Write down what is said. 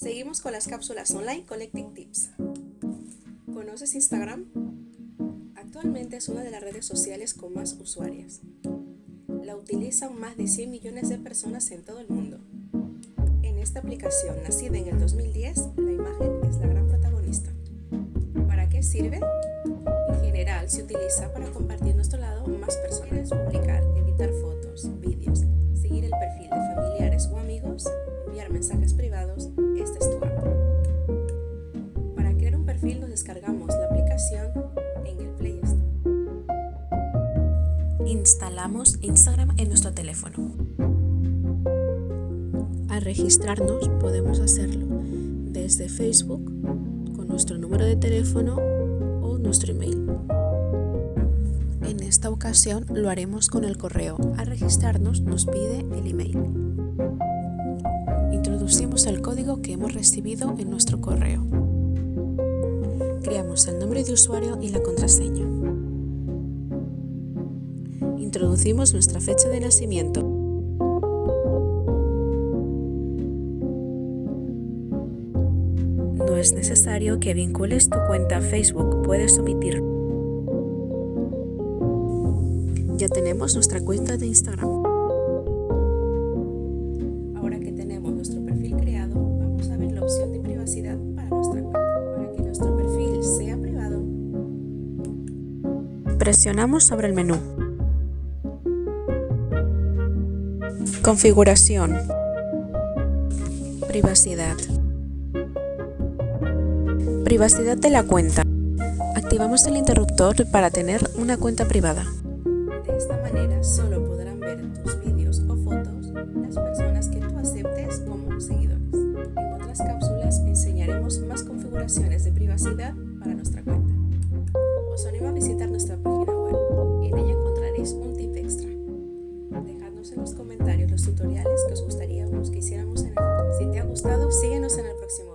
Seguimos con las cápsulas online Collecting Tips. ¿Conoces Instagram? Actualmente es una de las redes sociales con más usuarias. La utilizan más de 100 millones de personas en todo el mundo. En esta aplicación, nacida en el 2010, la imagen es la gran protagonista. ¿Para qué sirve? En general, se utiliza para compartir nuestro lado más personal, Instalamos Instagram en nuestro teléfono. Al registrarnos podemos hacerlo desde Facebook con nuestro número de teléfono o nuestro email. En esta ocasión lo haremos con el correo. Al registrarnos nos pide el email. Introducimos el código que hemos recibido en nuestro correo creamos el nombre de usuario y la contraseña. Introducimos nuestra fecha de nacimiento. No es necesario que vincules tu cuenta a Facebook, puedes omitirlo. Ya tenemos nuestra cuenta de Instagram. Ahora que tenemos nuestro Configuración. Privacidad. Privacidad de la cuenta. Activamos el interruptor para tener una cuenta privada. De esta manera solo podrán ver tus vídeos o fotos las personas que tú aceptes como seguidores. En otras cápsulas enseñaremos más configuraciones de privacidad para nuestra cuenta. Os animo a visitar nuestra página comentarios los tutoriales que os gustaría que hiciéramos en el Si te ha gustado, síguenos en el próximo.